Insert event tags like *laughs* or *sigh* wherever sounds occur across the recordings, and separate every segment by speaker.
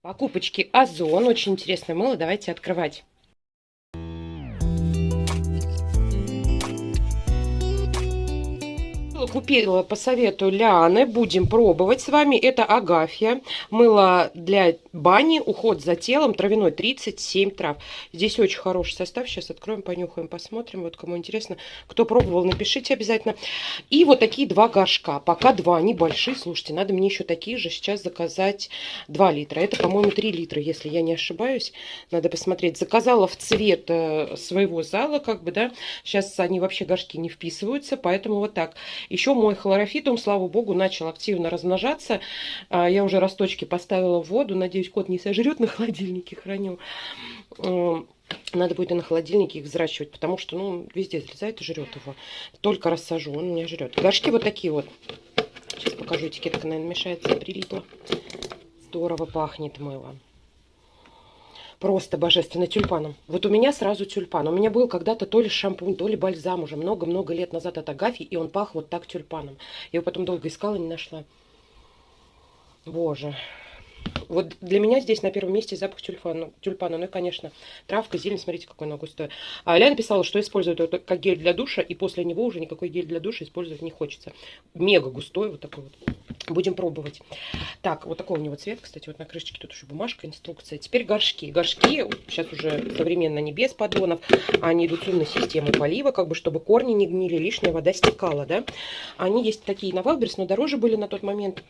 Speaker 1: Покупочки Озон. Очень интересное мыло. Давайте открывать. Купила по совету Ляны. Будем пробовать с вами. Это Агафья. Мыло для бани. Уход за телом. Травяной 37 трав. Здесь очень хороший состав. Сейчас откроем, понюхаем, посмотрим. Вот кому интересно. Кто пробовал, напишите обязательно. И вот такие два горшка. Пока два. Они большие. Слушайте, надо мне еще такие же сейчас заказать 2 литра. Это, по-моему, 3 литра, если я не ошибаюсь. Надо посмотреть. Заказала в цвет э, своего зала, как бы, да. Сейчас они вообще горшки не вписываются. Поэтому вот так. Еще мой хлорофитум, слава богу, начал активно размножаться. А, я уже росточки поставила в воду. Надеюсь, кот не сожрет, на холодильнике храню. Надо будет и на холодильнике их взращивать, потому что, ну, везде залезает и жрет его. Только рассажу, он меня жрет. Горшки вот такие вот. Сейчас покажу, этикетка, наверное, мешается, прилипла. Здорово пахнет мыло. Просто божественно тюльпаном. Вот у меня сразу тюльпан. У меня был когда-то то ли шампунь, то ли бальзам уже много-много лет назад от Агафьи, и он пах вот так тюльпаном. Я его потом долго искала, не нашла. Боже. Вот для меня здесь на первом месте запах тюльпана. тюльпана. Ну и, конечно, травка, зелень, смотрите, какой она густой. А Аля написала, что использует это как гель для душа, и после него уже никакой гель для душа использовать не хочется. Мега густой вот такой вот. Будем пробовать. Так, вот такой у него цвет, кстати, вот на крышечке тут еще бумажка, инструкция. Теперь горшки. Горшки, сейчас уже современно не без поддонов, они идут с умной системой полива, как бы, чтобы корни не гнили, лишняя вода стекала, да. Они есть такие на Wildberries, но дороже были на тот момент.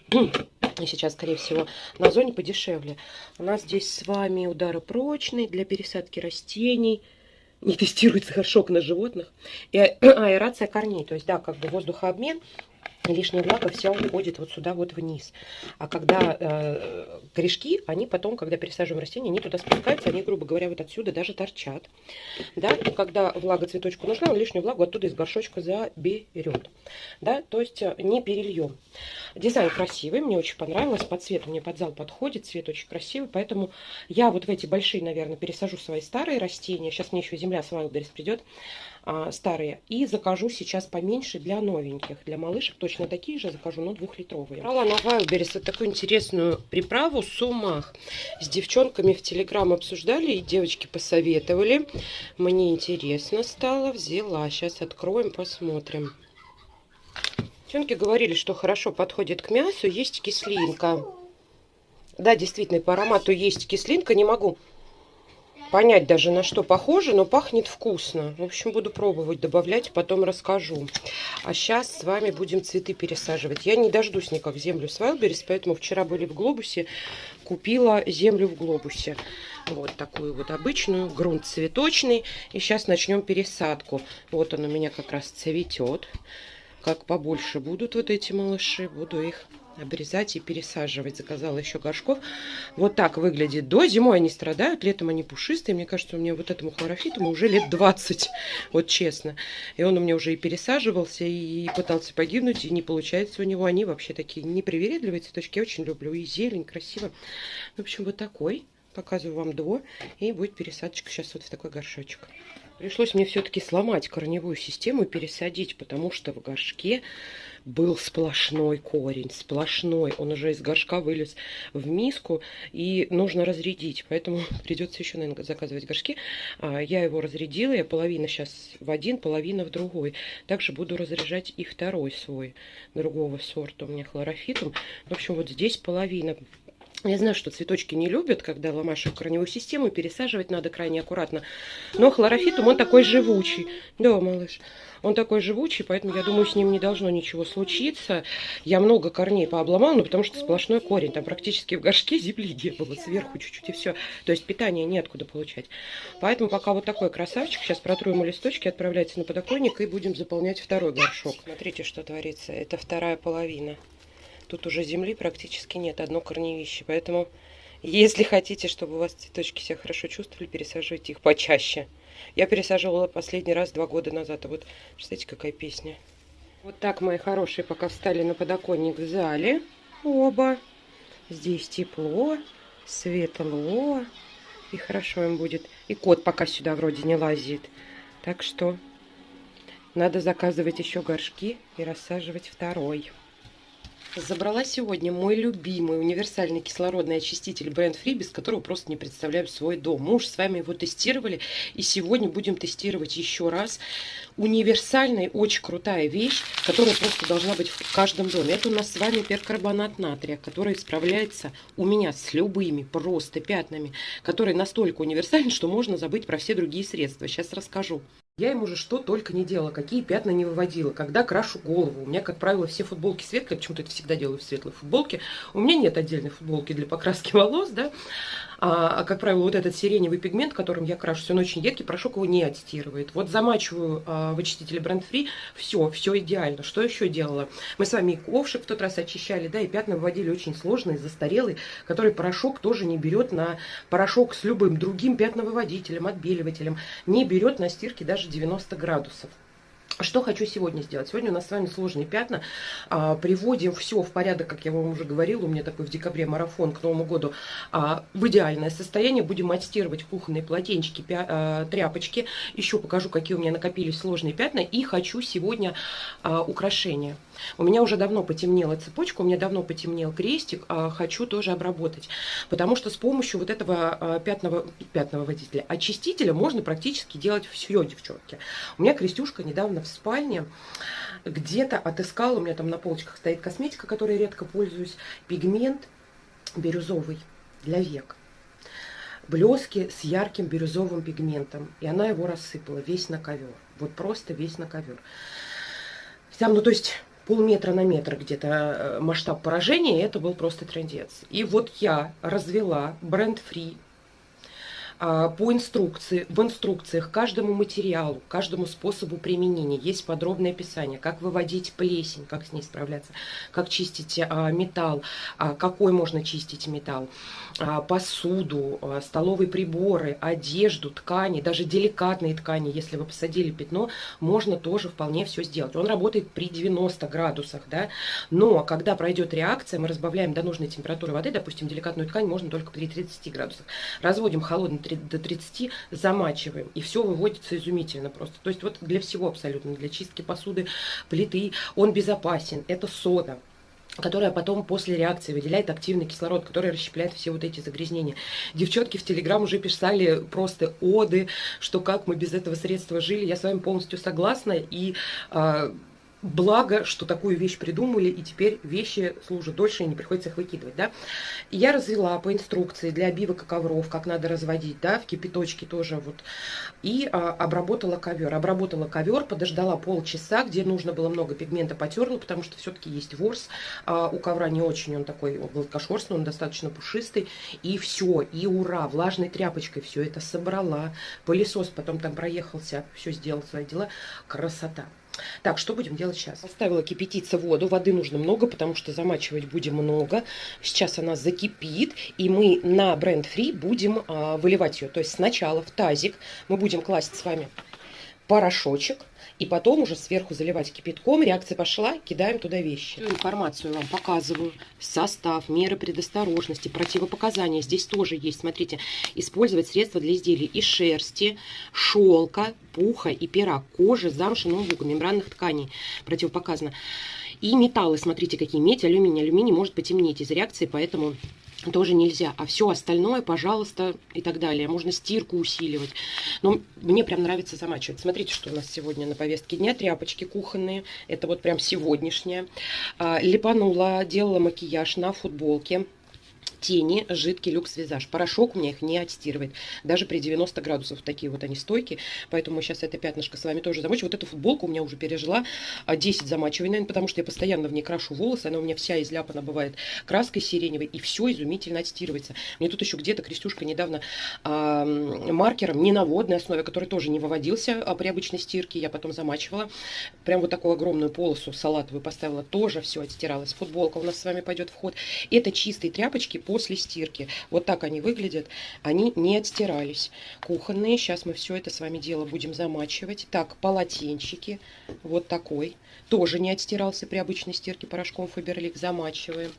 Speaker 1: И сейчас, скорее всего, на зоне подешевле. У нас здесь с вами ударопрочный для пересадки растений. Не тестируется горшок на животных. И аэрация корней. То есть, да, как бы воздухообмен лишняя влага вся уходит вот сюда вот вниз. А когда э, корешки, они потом, когда пересаживаем растения, они туда спускаются, они, грубо говоря, вот отсюда даже торчат. Да, и когда влага цветочку нужна, он лишнюю влагу оттуда из горшочка заберет. Да, то есть э, не перельем. Дизайн красивый, мне очень понравилось, по цвету мне под зал подходит, цвет очень красивый, поэтому я вот в эти большие, наверное, пересажу свои старые растения. Сейчас мне еще земля с Wildberries придет, а, старые. И закажу сейчас поменьше для новеньких. Для малышек точно такие же закажу, но двухлитровые. Брала на Wildberries вот такую интересную приправу сумах. С девчонками в Телеграм обсуждали, и девочки посоветовали. Мне интересно стало, взяла. Сейчас откроем, посмотрим. Девчонки говорили, что хорошо подходит к мясу, есть кислинка. Да, действительно, по аромату есть кислинка, не могу понять даже на что похоже, но пахнет вкусно. В общем, буду пробовать добавлять, потом расскажу. А сейчас с вами будем цветы пересаживать. Я не дождусь никак землю с Wildberries, поэтому вчера были в глобусе, купила землю в глобусе. Вот такую вот обычную, грунт цветочный. И сейчас начнем пересадку. Вот он у меня как раз цветет. Как побольше будут вот эти малыши, буду их обрезать и пересаживать. Заказала еще горшков. Вот так выглядит до. Зимой они страдают, летом они пушистые. Мне кажется, у меня вот этому хлорофитому уже лет 20, *laughs* вот честно. И он у меня уже и пересаживался, и пытался погибнуть, и не получается у него. Они вообще такие непривередливые цветочки. Я очень люблю. И зелень, красиво. В общем, вот такой. Показываю вам до. И будет пересадочка сейчас вот в такой горшочек. Пришлось мне все-таки сломать корневую систему и пересадить, потому что в горшке был сплошной корень, сплошной. Он уже из горшка вылез в миску, и нужно разрядить. Поэтому *laughs* придется еще, наверное, заказывать горшки. А, я его разрядила, я половина сейчас в один, половина в другой. Также буду разряжать и второй свой, другого сорта у меня хлорофитум. В общем, вот здесь половина я знаю, что цветочки не любят, когда ломаешь корневую систему, пересаживать надо крайне аккуратно. Но хлорофитум, он такой живучий. Да, малыш. Он такой живучий, поэтому я думаю, с ним не должно ничего случиться. Я много корней пообломала, но потому что сплошной корень. Там практически в горшке земли не было, сверху чуть-чуть и все. То есть питания неоткуда получать. Поэтому пока вот такой красавчик. Сейчас протру ему листочки, отправляется на подоконник и будем заполнять второй горшок. Смотрите, что творится. Это вторая половина. Тут уже земли практически нет, одно корневище. Поэтому, если хотите, чтобы у вас цветочки себя хорошо чувствовали, пересаживайте их почаще. Я пересаживала последний раз два года назад. А вот, представляете, какая песня. Вот так, мои хорошие, пока встали на подоконник в зале. Оба. Здесь тепло, светло. И хорошо им будет. И кот пока сюда вроде не лазит. Так что надо заказывать еще горшки и рассаживать второй. Забрала сегодня мой любимый универсальный кислородный очиститель бренд Free, без которого просто не представляю свой дом. Мы уже с вами его тестировали, и сегодня будем тестировать еще раз. Универсальная, очень крутая вещь, которая просто должна быть в каждом доме. Это у нас с вами перкарбонат натрия, который справляется у меня с любыми просто пятнами, который настолько универсальный, что можно забыть про все другие средства. Сейчас расскажу. Я ему уже что только не делала, какие пятна не выводила, когда крашу голову. У меня, как правило, все футболки светлые, почему-то это всегда делаю в светлой футболке. У меня нет отдельной футболки для покраски волос, да. А, а, как правило, вот этот сиреневый пигмент, которым я крашусь, он очень едкий, порошок его не отстирывает. Вот замачиваю а, в очистителе Brand Free, все, все идеально. Что еще делала? Мы с вами и ковшик в тот раз очищали, да, и пятна выводили очень сложные, застарелые, который порошок тоже не берет на порошок с любым другим пятновыводителем, отбеливателем, не берет на стирке даже 90 градусов. Что хочу сегодня сделать? Сегодня у нас с вами сложные пятна. А, приводим все в порядок, как я вам уже говорила. У меня такой в декабре марафон к Новому году. А, в идеальное состояние будем отстирывать кухонные полотенчики, пя, а, тряпочки. Еще покажу, какие у меня накопились сложные пятна. И хочу сегодня а, украшения. У меня уже давно потемнела цепочка, у меня давно потемнел крестик. А, хочу тоже обработать. Потому что с помощью вот этого а, пятного, пятного водителя, очистителя можно практически делать все, девчонки. У меня крестюшка недавно в спальне, где-то отыскала, у меня там на полочках стоит косметика, которой редко пользуюсь, пигмент бирюзовый для век. Блески с ярким бирюзовым пигментом. И она его рассыпала весь на ковер. Вот просто весь на ковер. Там, ну то есть полметра на метр где-то э, масштаб поражения, и это был просто трендец. И вот я развела бренд-фри по инструкции, в инструкциях каждому материалу, каждому способу применения есть подробное описание, как выводить плесень, как с ней справляться, как чистить а, металл, а, какой можно чистить металл, посуду, столовые приборы, одежду, ткани, даже деликатные ткани, если вы посадили пятно, можно тоже вполне все сделать. Он работает при 90 градусах, да, но когда пройдет реакция, мы разбавляем до нужной температуры воды, допустим, деликатную ткань можно только при 30 градусах, разводим холодный до 30 замачиваем. И все выводится изумительно просто. То есть вот для всего абсолютно, для чистки посуды, плиты, он безопасен. Это сода которая потом после реакции выделяет активный кислород, который расщепляет все вот эти загрязнения. Девчонки в Телеграм уже писали просто оды, что как мы без этого средства жили. Я с вами полностью согласна. И э, Благо, что такую вещь придумали, и теперь вещи служат дольше, и не приходится их выкидывать, да. я развела по инструкции для обивок и ковров, как надо разводить, да, в кипяточке тоже вот. И а, обработала ковер. Обработала ковер, подождала полчаса, где нужно было много пигмента, потерла, потому что все-таки есть ворс. А, у ковра не очень он такой гладкошерстный, он достаточно пушистый. И все, и ура, влажной тряпочкой все это собрала. Пылесос потом там проехался, все сделал свои дела. Красота. Так, что будем делать сейчас? Поставила кипятиться воду. Воды нужно много, потому что замачивать будем много. Сейчас она закипит, и мы на бренд Free будем а, выливать ее. То есть сначала в тазик мы будем класть с вами порошочек, и потом уже сверху заливать кипятком. Реакция пошла, кидаем туда вещи. Информацию вам показываю. Состав, меры предосторожности, противопоказания. Здесь тоже есть, смотрите, использовать средства для изделий из шерсти, шелка, пуха и пера, кожи, замши, ноутбука, мембранных тканей. Противопоказано. И металлы, смотрите, какие медь, алюминий. Алюминий может потемнеть из реакции, поэтому тоже нельзя. А все остальное, пожалуйста, и так далее. Можно стирку усиливать. Но мне прям нравится замачивать. Смотрите, что у нас сегодня на повестке дня. Тряпочки кухонные. Это вот прям сегодняшняя. А, липанула, делала макияж на футболке тени жидкий люкс-визаж. Порошок у меня их не отстирывает. Даже при 90 градусах такие вот они стойкие. Поэтому сейчас это пятнышко с вами тоже замочу. Вот эту футболку у меня уже пережила 10 а, замачиваний, наверное, потому что я постоянно в ней крашу волосы. Она у меня вся изляпана бывает краской сиреневой. И все изумительно отстирывается. Мне тут еще где-то Крестюшка недавно а, маркером, не на водной основе, который тоже не выводился а, при обычной стирке. Я потом замачивала. Прям вот такую огромную полосу салатовую поставила. Тоже все отстиралось. Футболка у нас с вами пойдет в ход. Это чистые тряпочки после стирки. Вот так они выглядят. Они не отстирались. Кухонные. Сейчас мы все это с вами дело будем замачивать. Так, полотенчики. Вот такой. Тоже не отстирался при обычной стирке порошком Фаберлик. Замачиваем.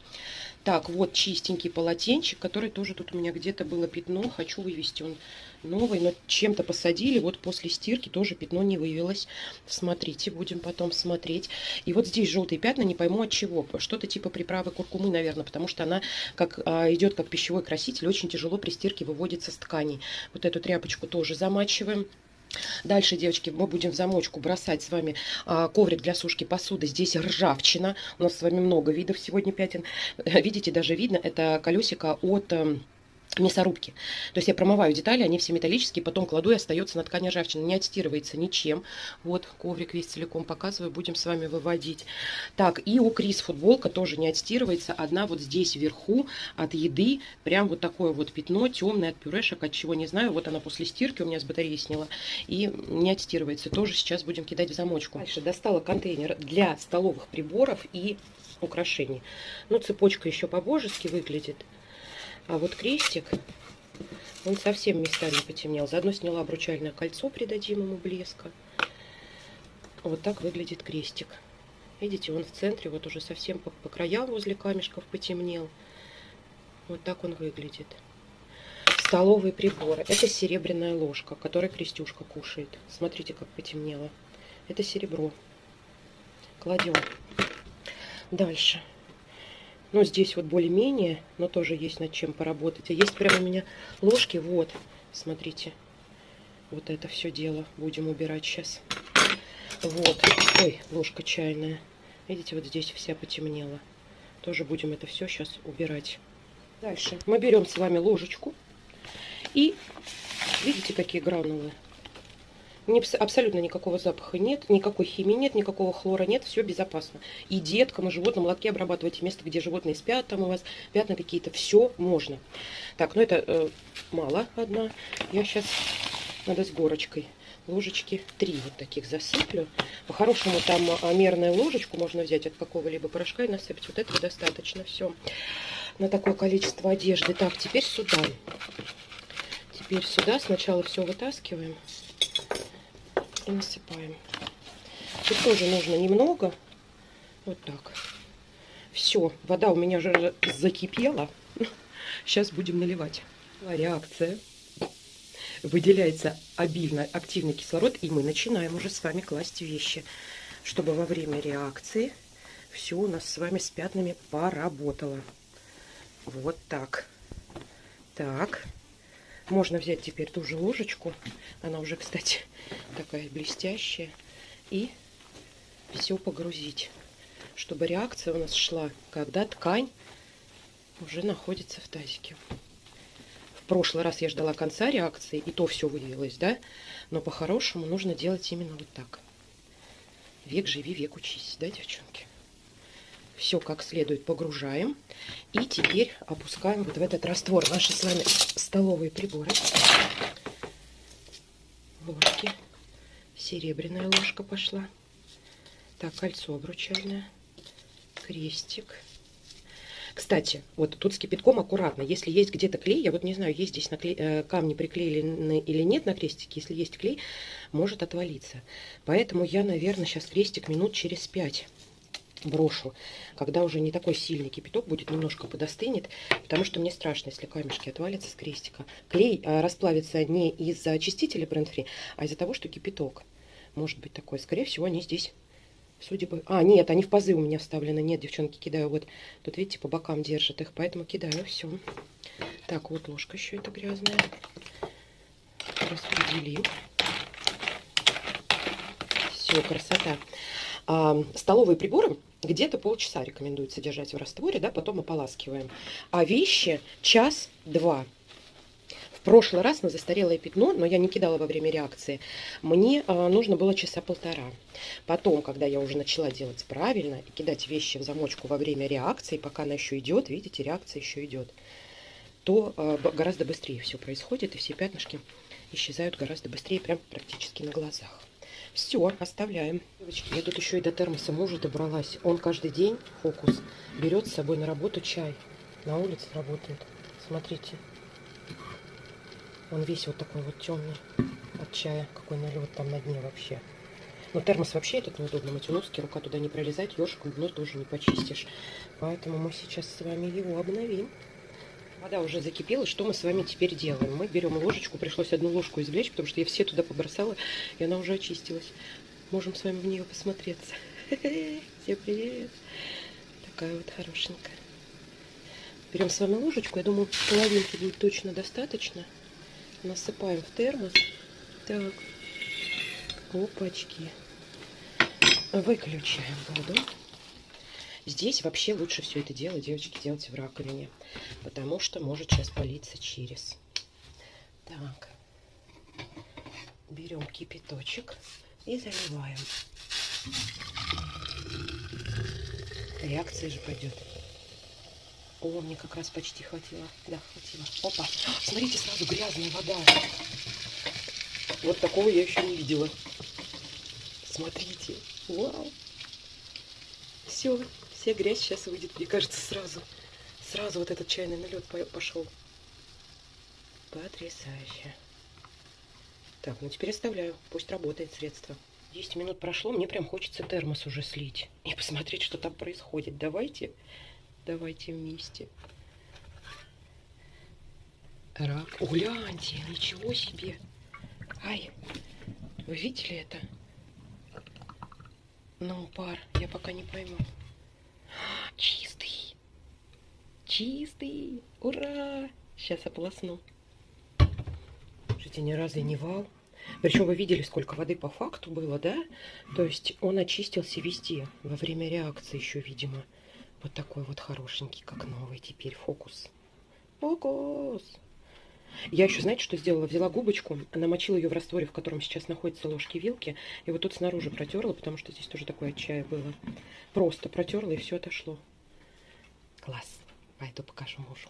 Speaker 1: Так, вот чистенький полотенчик, который тоже тут у меня где-то было пятно. Хочу вывести он новый, но чем-то посадили. Вот после стирки тоже пятно не вывелось. Смотрите, будем потом смотреть. И вот здесь желтые пятна, не пойму от чего. Что-то типа приправы куркумы, наверное, потому что она как а, идет как пищевой краситель, очень тяжело при стирке выводится с тканей. Вот эту тряпочку тоже замачиваем. Дальше, девочки, мы будем в замочку бросать с вами а, коврик для сушки посуды. Здесь ржавчина. У нас с вами много видов сегодня пятен. Видите, даже видно, это колесико от... Мясорубки. То есть я промываю детали, они все металлические, потом кладу и остается на ткани ржавчина. Не отстирывается ничем. Вот коврик весь целиком показываю, будем с вами выводить. Так, и у Крис футболка тоже не отстирывается. Одна вот здесь вверху от еды, прям вот такое вот пятно темное от пюрешек, от чего не знаю. Вот она после стирки у меня с батареи сняла и не отстирывается. Тоже сейчас будем кидать в замочку. Дальше достала контейнер для столовых приборов и украшений. Ну, цепочка еще по-божески выглядит. А вот крестик, он совсем местами потемнел. Заодно сняла обручальное кольцо, придадим ему блеска. Вот так выглядит крестик. Видите, он в центре, вот уже совсем по, по краям возле камешков потемнел. Вот так он выглядит. Столовые приборы. Это серебряная ложка, которой крестюшка кушает. Смотрите, как потемнело. Это серебро. Кладем. Дальше. Ну, здесь вот более-менее, но тоже есть над чем поработать. А есть прямо у меня ложки, вот, смотрите. Вот это все дело будем убирать сейчас. Вот, ой, ложка чайная. Видите, вот здесь вся потемнела. Тоже будем это все сейчас убирать. Дальше мы берем с вами ложечку. И видите, какие гранулы? Не, абсолютно никакого запаха нет, никакой химии нет, никакого хлора нет, все безопасно. И деткам, и животным лотки обрабатывать место, где животные спят, там у вас пятна какие-то, все можно. Так, ну это э, мало одна. Я сейчас надо с горочкой ложечки три вот таких засыплю. По-хорошему там а, мерную ложечку можно взять от какого-либо порошка и насыпать. Вот этого достаточно все на такое количество одежды. Так, теперь сюда. Теперь сюда сначала все вытаскиваем и насыпаем. Тут тоже нужно немного. Вот так. Все, вода у меня уже закипела. Сейчас будем наливать. Реакция. Выделяется обильно активный кислород, и мы начинаем уже с вами класть вещи, чтобы во время реакции все у нас с вами с пятнами поработало. Вот так. Так. Можно взять теперь ту же ложечку. Она уже, кстати, такая блестящая. И все погрузить, чтобы реакция у нас шла, когда ткань уже находится в тазике. В прошлый раз я ждала конца реакции, и то все выявилось, да? Но по-хорошему нужно делать именно вот так. Век живи, век учись, да, девчонки? Все как следует погружаем. И теперь опускаем вот в этот раствор наши с вами столовые приборы. Ложки. Серебряная ложка пошла. Так, кольцо обручальное. Крестик. Кстати, вот тут с кипятком аккуратно. Если есть где-то клей, я вот не знаю, есть здесь наклей, э, камни приклеили или нет на крестике. Если есть клей, может отвалиться. Поэтому я, наверное, сейчас крестик минут через пять брошу, когда уже не такой сильный кипяток будет, немножко подостынет, потому что мне страшно, если камешки отвалятся с крестика. Клей а, расплавится не из-за очистителя бренд-фри, а из-за того, что кипяток может быть такой. Скорее всего, они здесь, судя бы... А, нет, они в пазы у меня вставлены. Нет, девчонки, кидаю вот. Тут, видите, по бокам держат их, поэтому кидаю все. Так, вот ложка еще эта грязная. Распределим. Все, красота. А, столовые приборы где-то полчаса рекомендуется держать в растворе, да, потом ополаскиваем. А вещи час-два. В прошлый раз на застарелое пятно, но я не кидала во время реакции, мне э, нужно было часа полтора. Потом, когда я уже начала делать правильно и кидать вещи в замочку во время реакции, пока она еще идет, видите, реакция еще идет, то э, гораздо быстрее все происходит, и все пятнышки исчезают гораздо быстрее, прям практически на глазах. Все, оставляем. Девочки, я тут еще и до термоса мужа добралась. Он каждый день, фокус, берет с собой на работу чай. На улице работает. Смотрите. Он весь вот такой вот темный от чая. Какой налет там на дне вообще. Но термос вообще этот неудобно мыть. носки, рука туда не пролезать, ёршиком дно тоже не почистишь. Поэтому мы сейчас с вами его обновим. Вода уже закипела. Что мы с вами теперь делаем? Мы берем ложечку. Пришлось одну ложку извлечь, потому что я все туда побросала, и она уже очистилась. Можем с вами в нее посмотреться. *laughs* Всем привет! Такая вот хорошенькая. Берем с вами ложечку. Я думаю, половинки будет точно достаточно. Насыпаем в термос. Так. Опачки. Выключаем воду. Здесь вообще лучше все это дело, девочки, делать в раковине, потому что может сейчас политься через. Так, берем кипяточек и заливаем. Реакция же пойдет. О, мне как раз почти хватило. Да, хватило. Опа, смотрите, сразу грязная вода. Вот такого я еще не видела. Смотрите. Вау. Все, вся грязь сейчас выйдет, мне кажется, сразу. Сразу вот этот чайный налет пошел. Потрясающе. Так, ну теперь оставляю. Пусть работает средство. 10 минут прошло, мне прям хочется термос уже слить. И посмотреть, что там происходит. Давайте, давайте вместе. Рак. Гляньте, ничего себе. Ай, вы видели это? Ну, пар, я пока не пойму. Чистый. Чистый. Ура! Сейчас ополосну. Слушайте, ни разу не вал. Причем вы видели, сколько воды по факту было, да? То есть он очистился везде. Во время реакции еще, видимо. Вот такой вот хорошенький, как новый теперь фокус. Фокус! Я еще, знаете, что сделала? Взяла губочку, намочила ее в растворе, в котором сейчас находятся ложки-вилки, и вот тут снаружи протерла, потому что здесь тоже такое чая было. Просто протерла, и все отошло. Класс. Пойду покажу мужу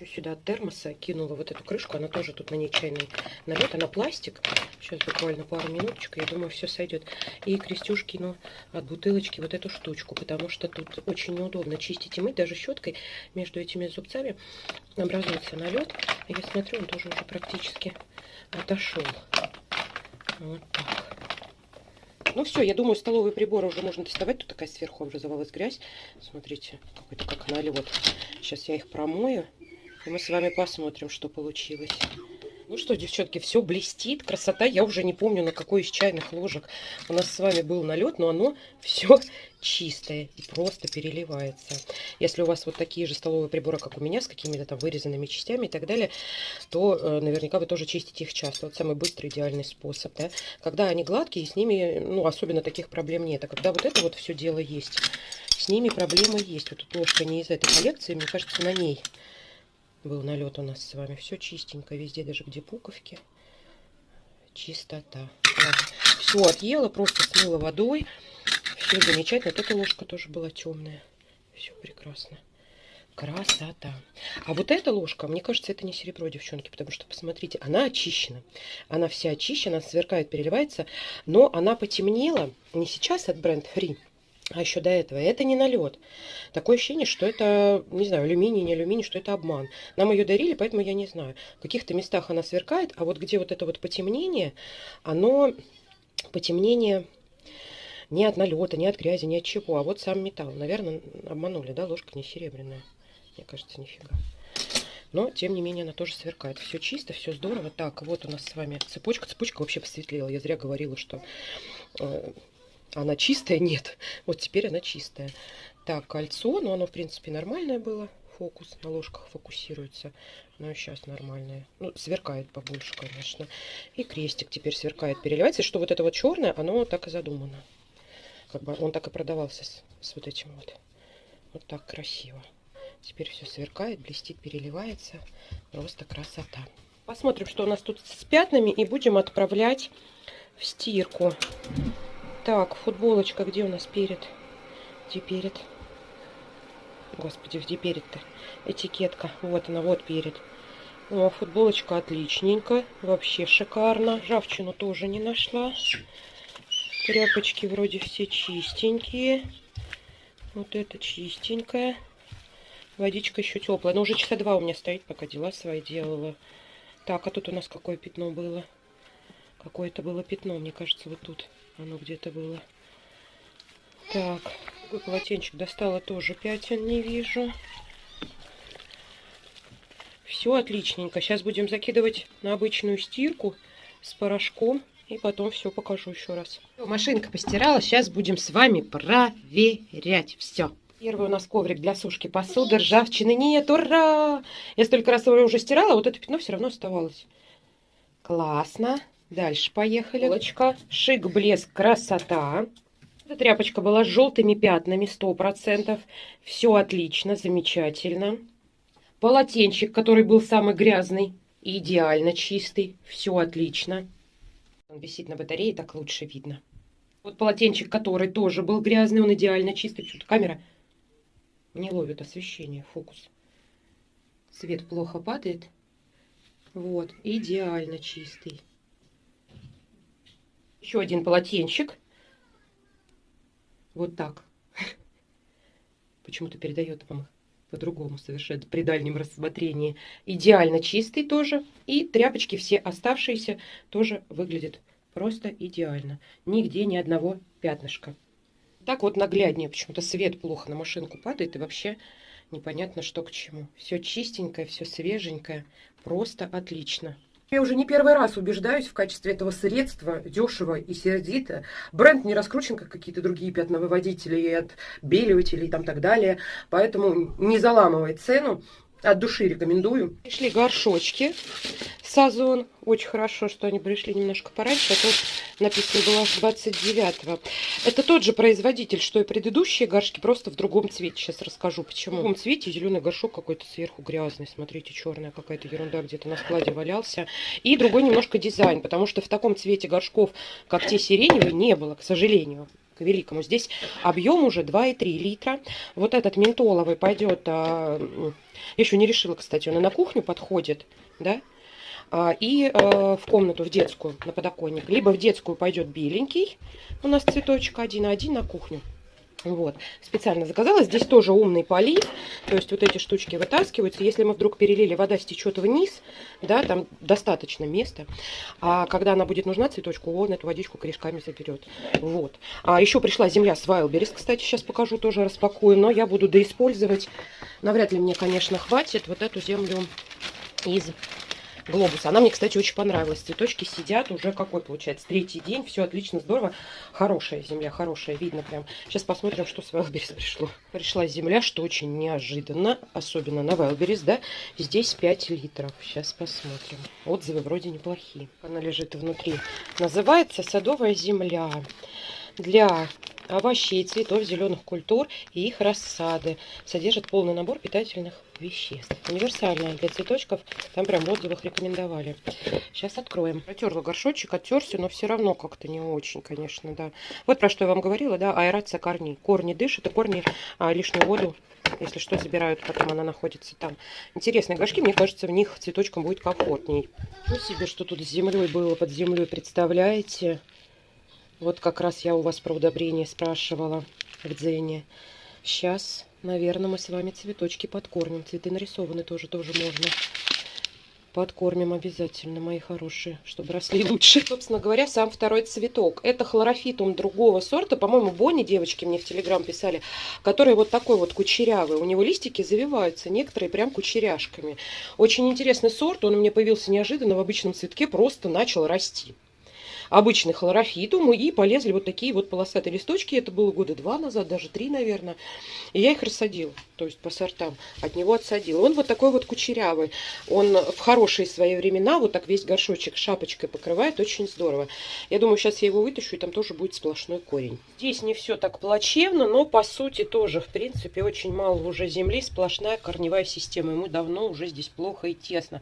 Speaker 1: еще сюда от термоса кинула вот эту крышку. Она тоже тут на ней чайный налет. Она пластик. Сейчас буквально пару минуточек. Я думаю, все сойдет. И Крестюш кинул от бутылочки вот эту штучку. Потому что тут очень неудобно чистить и мыть. Даже щеткой между этими зубцами образуется налет. Я смотрю, он тоже уже практически отошел. Вот так. Ну все, я думаю, столовые приборы уже можно доставать. Тут такая сверху образовалась грязь. Смотрите, какой-то как налет. Сейчас я их промою. И мы с вами посмотрим, что получилось. Ну что, девчонки, все блестит, красота. Я уже не помню, на какой из чайных ложек у нас с вами был налет, но оно *laughs* все чистое и просто переливается. Если у вас вот такие же столовые приборы, как у меня, с какими-то там вырезанными частями и так далее, то э, наверняка вы тоже чистите их часто. Вот самый быстрый, идеальный способ. Да? Когда они гладкие, с ними, ну, особенно таких проблем нет. А когда вот это вот все дело есть, с ними проблемы есть. Вот тут ложка не из этой коллекции, мне кажется, на ней был налет у нас с вами. Все чистенько, везде, даже где пуковки. Чистота. Все отъела, просто смыла водой. Все замечательно. Эта ложка тоже была темная. Все прекрасно. Красота. А вот эта ложка, мне кажется, это не серебро, девчонки, потому что, посмотрите, она очищена. Она вся очищена, сверкает, переливается, но она потемнела не сейчас от бренд Free, а еще до этого. Это не налет. Такое ощущение, что это, не знаю, алюминий, не алюминий, что это обман. Нам ее дарили, поэтому я не знаю. В каких-то местах она сверкает, а вот где вот это вот потемнение, оно потемнение не от налета, не от грязи, не от чего, а вот сам металл. Наверное, обманули, да, ложка не серебряная. Мне кажется, нифига. Но, тем не менее, она тоже сверкает. Все чисто, все здорово. Так, вот у нас с вами цепочка. Цепочка вообще посветлела. Я зря говорила, что э, она чистая? Нет. Вот теперь она чистая. Так, кольцо. Ну, оно, в принципе, нормальное было. Фокус на ложках фокусируется. Но сейчас нормальное. Ну, сверкает побольше, конечно. И крестик теперь сверкает, переливается. Что вот это вот черное, оно так и задумано. Как бы он так и продавался с, с вот этим вот. Вот так красиво. Теперь все сверкает, блестит, переливается. Просто красота. Посмотрим, что у нас тут с пятнами. И будем отправлять в стирку. Так, футболочка, где у нас перед? Где перед? Господи, где перед-то? Этикетка. Вот она, вот перед. О, футболочка отличненько. Вообще шикарно. Ржавчину тоже не нашла. Тряпочки вроде все чистенькие. Вот это чистенькая. Водичка еще теплая. Но уже часа два у меня стоит, пока дела свои делала. Так, а тут у нас какое пятно было? Какое-то было пятно, мне кажется, вот тут оно где-то было. Так, какой полотенчик достала тоже пятен, не вижу. Все отличненько. Сейчас будем закидывать на обычную стирку с порошком. И потом все покажу еще раз. Машинка постирала. Сейчас будем с вами проверять все. Первый у нас коврик для сушки посуды. Ржавчины нет. Ура! Я столько раз его уже стирала, вот это пятно все равно оставалось. Классно. Дальше поехали. Полочка. Шик, блеск, красота. Эта тряпочка была с желтыми пятнами, сто процентов. Все отлично, замечательно. Полотенчик, который был самый грязный, идеально чистый. Все отлично. Он висит на батарее, так лучше видно. Вот полотенчик, который тоже был грязный, он идеально чистый. Почему-то камера не ловит освещение, фокус. Свет плохо падает. Вот, идеально чистый. Еще один полотенчик. Вот так. *laughs* Почему-то передает вам по-другому совершенно при дальнем рассмотрении. Идеально чистый тоже. И тряпочки все оставшиеся тоже выглядят просто идеально. Нигде ни одного пятнышка. Так вот нагляднее. Почему-то свет плохо на машинку падает. И вообще непонятно, что к чему. Все чистенькое, все свеженькое. Просто отлично. Я уже не первый раз убеждаюсь в качестве этого средства, дешево и сердито. Бренд не раскручен, как какие-то другие пятновыводители и отбеливатели и там так далее. Поэтому не заламывай цену. От души рекомендую. Пришли горшочки Сазон. Очень хорошо, что они пришли немножко пораньше, а то написано было аж 29-го. Это тот же производитель, что и предыдущие горшки, просто в другом цвете. Сейчас расскажу, почему. В другом цвете зеленый горшок какой-то сверху грязный. Смотрите, черная какая-то ерунда где-то на складе валялся. И другой немножко дизайн, потому что в таком цвете горшков, как те сиреневые, не было, к сожалению к великому. Здесь объем уже 2,3 литра. Вот этот ментоловый пойдет, а, еще не решила, кстати, он и на кухню подходит, да, и а, в комнату, в детскую, на подоконник. Либо в детскую пойдет беленький, у нас цветочек один, а один на кухню. Вот, специально заказала. Здесь тоже умный полив, то есть вот эти штучки вытаскиваются. Если мы вдруг перелили, вода стечет вниз, да, там достаточно места. А когда она будет нужна цветочку, он эту водичку корешками заберет. Вот. А еще пришла земля с Wildberries, кстати, сейчас покажу, тоже распакую. Но я буду доиспользовать. Навряд ли мне, конечно, хватит вот эту землю из глобус. Она мне, кстати, очень понравилась. Цветочки сидят уже какой получается? Третий день. Все отлично, здорово. Хорошая земля, хорошая. Видно прям. Сейчас посмотрим, что с Вайлберис пришло. Пришла земля, что очень неожиданно. Особенно на Вайлберис, да. Здесь 5 литров. Сейчас посмотрим. Отзывы вроде неплохие. Она лежит внутри. Называется садовая земля. Для овощей, цветов, зеленых культур и их рассады. Содержит полный набор питательных веществ. Универсальная для цветочков. Там прям в отзывах рекомендовали. Сейчас откроем. Протерла горшочек, оттерся, но все равно как-то не очень, конечно, да. Вот про что я вам говорила, да, аэрация корней. Корни дышат, и корни а, лишнюю воду если что, забирают, потом она находится там. Интересные горшки, мне кажется, в них цветочкам будет комфортней. Ну себе, что тут с землей было под землей, представляете? Вот как раз я у вас про удобрение спрашивала в Дзене. Сейчас, наверное, мы с вами цветочки подкормим. Цветы нарисованы тоже, тоже можно. Подкормим обязательно, мои хорошие, чтобы росли *laughs* лучше. Собственно говоря, сам второй цветок. Это хлорофитум другого сорта. По-моему, Бонни, девочки мне в Телеграм писали, который вот такой вот кучерявый. У него листики завиваются, некоторые прям кучеряшками. Очень интересный сорт. Он у меня появился неожиданно в обычном цветке, просто начал расти обычный хлорофитум, и полезли вот такие вот полосатые листочки. Это было года два назад, даже три, наверное. И я их рассадила, то есть по сортам. От него отсадила. Он вот такой вот кучерявый. Он в хорошие свои времена вот так весь горшочек шапочкой покрывает. Очень здорово. Я думаю, сейчас я его вытащу, и там тоже будет сплошной корень. Здесь не все так плачевно, но по сути тоже, в принципе, очень мало уже земли. Сплошная корневая система. Ему давно уже здесь плохо и тесно.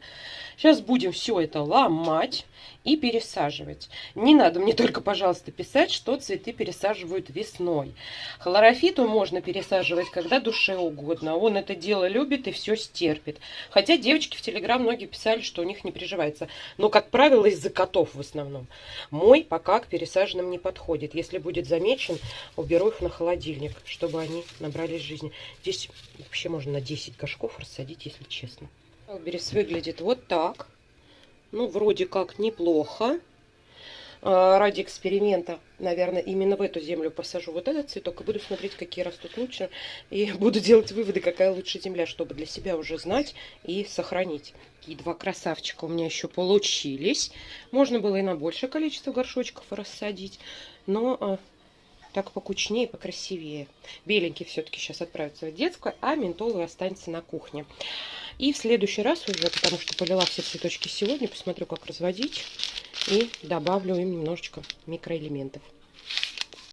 Speaker 1: Сейчас будем все это ломать и пересаживать. Не надо мне только, пожалуйста, писать, что цветы пересаживают весной. Хлорофиту можно пересаживать, когда душе угодно. Он это дело любит и все стерпит. Хотя девочки в Телеграм многие писали, что у них не приживается. Но, как правило, из-за котов в основном. Мой пока к пересаженным не подходит. Если будет замечен, уберу их на холодильник, чтобы они набрались жизни. Здесь вообще можно на 10 горшков рассадить, если честно. Алберис выглядит вот так. Ну, вроде как неплохо. а, ради эксперимента, наверное, именно в эту землю посажу вот этот цветок и буду смотреть, какие растут лучше. И *laughs* буду делать выводы, какая лучше земля, чтобы для себя уже знать и сохранить. Такие два красавчика у меня еще получились. Можно было и на большее количество горшочков рассадить, но а, так покучнее, покрасивее. Беленький все-таки сейчас отправится в детскую, а ментоловый останется на кухне. И в следующий раз уже, потому что полила все цветочки сегодня, посмотрю, как разводить. И добавлю им немножечко микроэлементов.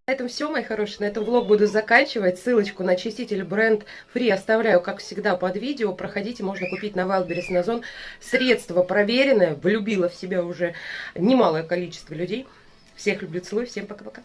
Speaker 1: На этом все, мои хорошие. На этом влог буду заканчивать. Ссылочку на очиститель бренд Free оставляю, как всегда, под видео. Проходите, можно купить на Wildberries на Зон. Средство проверенное, влюбило в себя уже немалое количество людей. Всех люблю, целую, всем пока-пока.